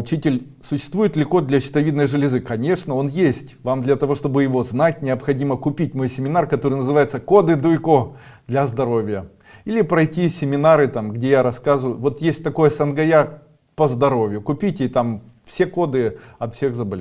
Учитель, существует ли код для щитовидной железы? Конечно, он есть. Вам для того, чтобы его знать, необходимо купить мой семинар, который называется «Коды Дуйко для здоровья». Или пройти семинары, там, где я рассказываю. Вот есть такой сангая по здоровью. Купите, и там все коды от всех заболеваний.